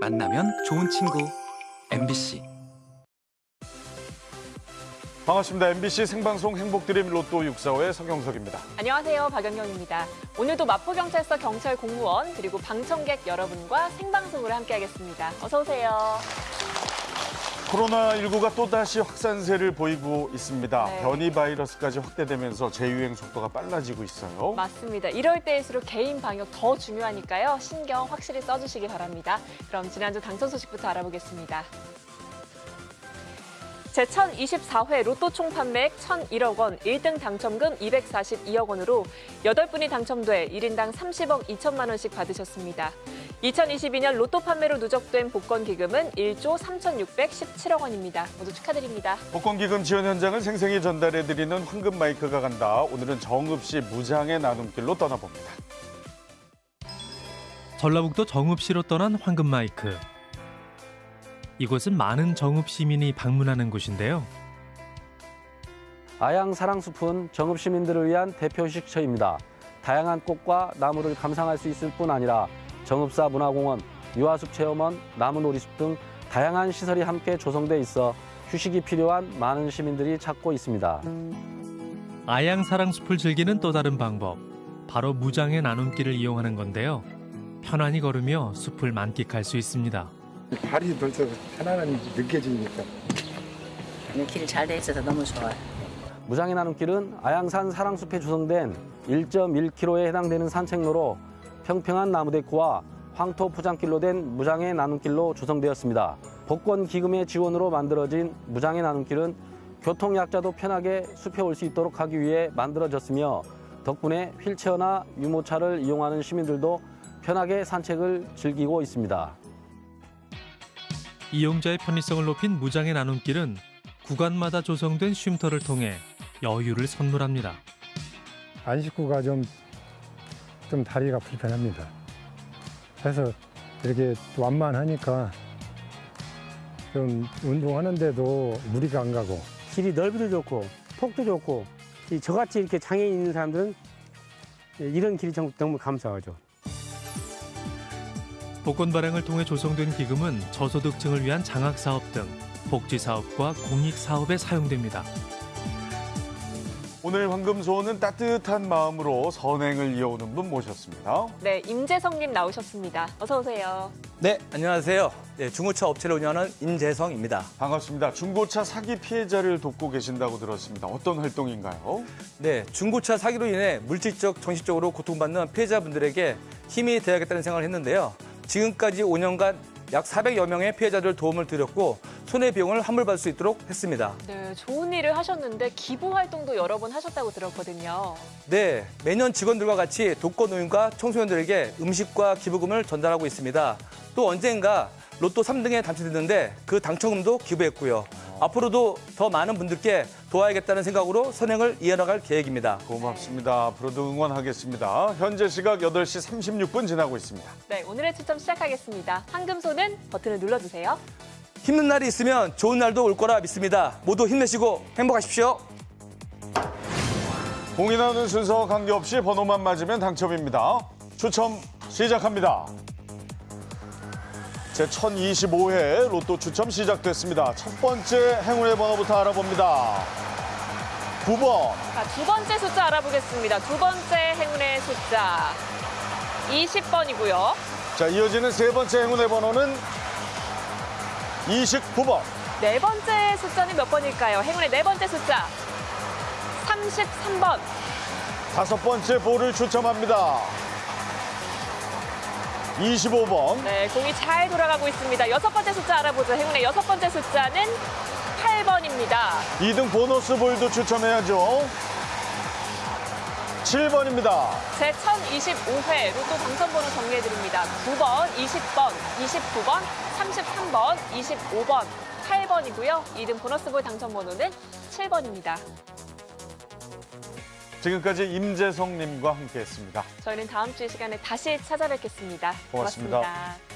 만나면 좋은 친구 MBC 반갑습니다. MBC 생방송 행복드림 로또 645의 서경석입니다. 안녕하세요. 박연경입니다. 오늘도 마포경찰서 경찰 공무원 그리고 방청객 여러분과 생방송으로 함께하겠습니다. 어서 오세요. 코로나19가 또다시 확산세를 보이고 있습니다. 네. 변이 바이러스까지 확대되면서 재유행 속도가 빨라지고 있어요. 맞습니다. 이럴 때일수록 개인 방역 더 중요하니까요. 신경 확실히 써주시기 바랍니다. 그럼 지난주 당첨 소식부터 알아보겠습니다. 제1024회 로또 총 판매액 1,001억 원, 1등 당첨금 242억 원으로 8분이 당첨돼 1인당 30억 2천만 원씩 받으셨습니다. 2022년 로또 판매로 누적된 복권 기금은 1조 3,617억 원입니다. 모두 축하드립니다. 복권 기금 지원 현장을 생생히 전달해드리는 황금 마이크가 간다. 오늘은 정읍시 무장의 나눔길로 떠나봅니다. 전라북도 정읍시로 떠난 황금 마이크. 이곳은 많은 정읍 시민이 방문하는 곳인데요. 아양 사랑숲은 정읍 시민들을 위한 대표 식처입니다. 다양한 꽃과 나무를 감상할 수 있을 뿐 아니라 정읍사 문화공원, 유아숲 체험원, 나무놀이숲 등 다양한 시설이 함께 조성돼 있어 휴식이 필요한 많은 시민들이 찾고 있습니다. 아양 사랑숲을 즐기는 또 다른 방법. 바로 무장의 나눔길을 이용하는 건데요. 편안히 걸으며 숲을 만끽할 수 있습니다. 발이 벌써 편안함이 느껴지니까 길이 잘 돼 있어서 너무 좋아요. 무장의 나눔길은 아양산 사랑숲에 조성된 1.1km에 해당되는 산책로로 평평한 나무데크와 황토 포장길로 된 무장의 나눔길로 조성되었습니다. 복권 기금의 지원으로 만들어진 무장의 나눔길은 교통약자도 편하게 숲에 올 수 있도록 하기 위해 만들어졌으며 덕분에 휠체어나 유모차를 이용하는 시민들도 편하게 산책을 즐기고 있습니다. 이용자의 편의성을 높인 무장의 나눔길은 구간마다 조성된 쉼터를 통해 여유를 선물합니다. 안 식구가 좀, 좀 다리가 불편합니다. 그래서 이렇게 완만하니까 좀 운동하는데도 무리가 안 가고 길이 넓이도 좋고 폭도 좋고 이 저같이 이렇게 장애인 있는 사람들은 이런 길이 정- 너무 감사하죠. 복권 발행을 통해 조성된 기금은 저소득층을 위한 장학 사업 등 복지 사업과 공익 사업에 사용됩니다. 오늘 황금소원은 따뜻한 마음으로 선행을 이어오는 분 모셨습니다. 네, 임재성님 나오셨습니다. 어서 오세요. 네, 안녕하세요. 네, 중고차 업체를 운영하는 임재성입니다. 반갑습니다. 중고차 사기 피해자를 돕고 계신다고 들었습니다. 어떤 활동인가요? 네, 중고차 사기로 인해 물질적, 정신적으로 고통받는 피해자분들에게 힘이 되어야겠다는 생각을 했는데요. 지금까지 5년간 약 400여 명의 피해자들 도움을 드렸고 손해비용을 환불받을 수 있도록 했습니다. 네, 좋은 일을 하셨는데 기부 활동도 여러 번 하셨다고 들었거든요. 네, 매년 직원들과 같이 독거노인과 청소년들에게 음식과 기부금을 전달하고 있습니다. 또 언젠가 로또 3등에 당첨됐는데 그 당첨금도 기부했고요. 앞으로도 더 많은 분들께 도와야겠다는 생각으로 선행을 이어나갈 계획입니다. 고맙습니다. 앞으로도 응원하겠습니다. 현재 시각 8시 36분 지나고 있습니다. 네, 오늘의 추첨 시작하겠습니다. 황금소는 버튼을 눌러주세요. 힘든 날이 있으면 좋은 날도 올 거라 믿습니다. 모두 힘내시고 행복하십시오. 공인하는 순서와 관계없이 번호만 맞으면 당첨입니다. 추첨 시작합니다. 제 1025회 로또 추첨 시작됐습니다. 첫 번째 행운의 번호부터 알아봅니다. 9번, 자, 두 번째 숫자 알아보겠습니다. 두 번째 행운의 숫자 20번이고요. 자 이어지는 세 번째 행운의 번호는 29번, 네 번째 숫자는 몇 번일까요? 행운의 네 번째 숫자 33번. 다섯 번째 볼을 추첨합니다. 25번, 네, 공이 잘 돌아가고 있습니다. 여섯 번째 숫자 알아보죠. 행운의 여섯 번째 숫자는 8번입니다. 2등 보너스 볼도 추첨해야죠. 7번입니다. 제 1025회 로또 당첨번호 정리해드립니다. 9번, 20번, 29번, 33번, 25번, 8번이고요. 2등 보너스볼 당첨번호는 7번입니다. 지금까지 임재성님과 함께했습니다. 저희는 다음 주 이 시간에 다시 찾아뵙겠습니다 고맙습니다. 고맙습니다.